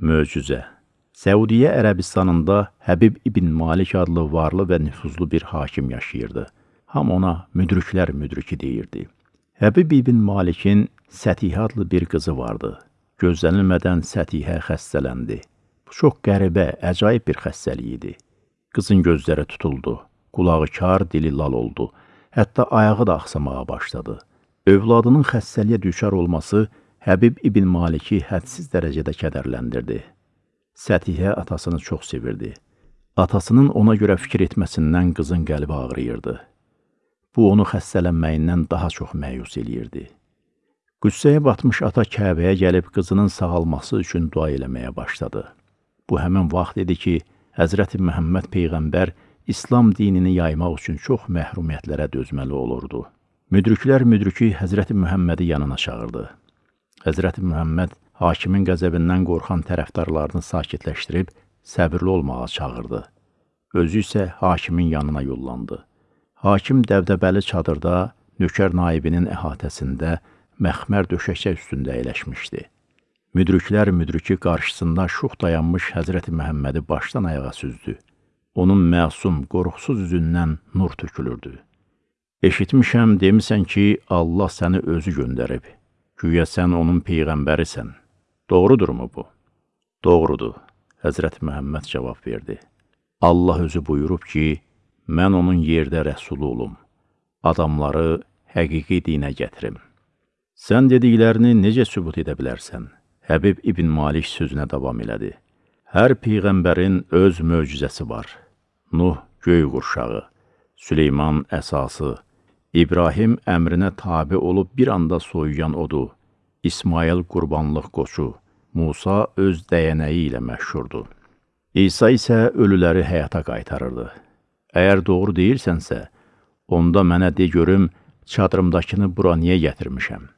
Möcüzə Səudiyyə Ərəbistanında Həbib ibn Malik adlı varlı və nüfuzlu bir hakim yaşayırdı. Ham ona müdriklər müdriki deyirdi. Həbib ibn Malikin Sətihə adlı bir qızı vardı. Gözlənilmədən Sətihə xəstələndi. Bu çox qəribə, əcaib bir xəstəlik idi. Qızın gözləri tutuldu, qulağı kar, dili lal oldu. Hətta ayağı da axsamağa başladı. Övladının xəstəliyə düşər olması Həbib ibn Maliki hədsiz dərəcədə kədərləndirdi. Sətihə atasını çox sevirdi. Atasının ona görə fikir etməsindən qızın qəlbi ağrıyırdı. Bu, onu xəstələnməyindən daha çox məyus eləyirdi. Qüssəyə batmış ata Kəbəyə gəlib qızının sağalması üçün dua eləməyə başladı. Bu həmin vaxt idi ki, Həzrəti Məhəmməd Peyğəmbər İslam dinini yaymaq üçün çox məhrumiyyətlərə dözməli olurdu. Müdriklər müdriki Həzrəti Məhəmmədi yanına çağırdı. Həzrəti Mühəmməd hakimin qəzəbindən qorxan tərəfdarlarını sakitləşdirib səbirli olmağa çağırdı. Özü isə hakimin yanına yollandı. Hakim dəvdəbəli çadırda nökər naibinin əhatəsində məxmər döşəkçə üstündə əyləşmişdi. Müdriklər müdriki qarşısında şux dayanmış Həzrəti Məhəmmədi başdan ayağa süzdü. Onun məsum, qorxusuz üzündən nur tökülürdü. Eşitmişəm, demisən ki, Allah səni özü göndərib. Güya sən onun peyğəmbərisən. Doğrudurmu bu? Doğrudur, Həzrət Məhəmməd cavab verdi. Allah özü buyurub ki, mən onun yerdə rəsulu olum. Adamları həqiqi dinə gətirim. Sən dediklərini necə sübut edə bilərsən? Həbib İbn Malik sözünə davam elədi. Hər peyğəmbərin öz möcüzəsi var. Nuh göy qurşağı, Süleyman əsası, İbrahim əmrinə tabi olub bir anda soyuyan odu, İsmail qurbanlıq qoçu, Musa öz dəyənəyi ilə məşhurdur. İsa isə ölüləri həyata qaytarırdı. Əgər doğru deyirsənsə, onda mənə de görüm, çadırımdakını bura niyə gətirmişəm?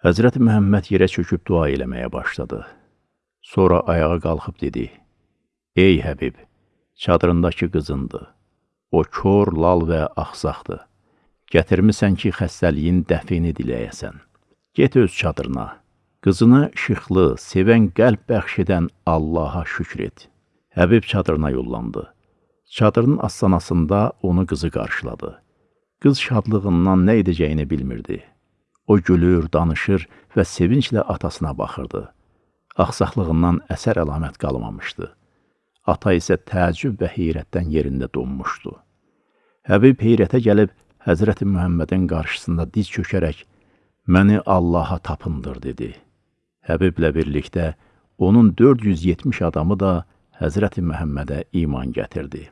Həzrəti Məhəmməd yerə çöküb dua eləməyə başladı. Sonra ayağa qalxıb dedi, Ey Həbib, çadırındakı qızındır. O kör, lal və axsaqdır. Gətirmisən ki, xəstəliyin dəfini diləyəsən. Get öz çadırına. Qızını şıxlı, sevən qəlb bəxş edən Allaha şükr et. Həbib çadırına yollandı. Çadırın astanasında onu qızı qarşıladı. Qız şadlığından nə edəcəyini bilmirdi. O gülür, danışır və sevinclə atasına baxırdı. Axsaqlığından əsər əlamət qalmamışdı. Ata isə təəccüb və heyrətdən yerində donmuşdu. Həbib heyrətə gəlib Həzrəti Mühəmmədin qarşısında diz çökərək, məni Allaha tapındır, dedi. Həbiblə birlikdə onun 470 adamı da Həzrəti Məhəmmədə iman gətirdi.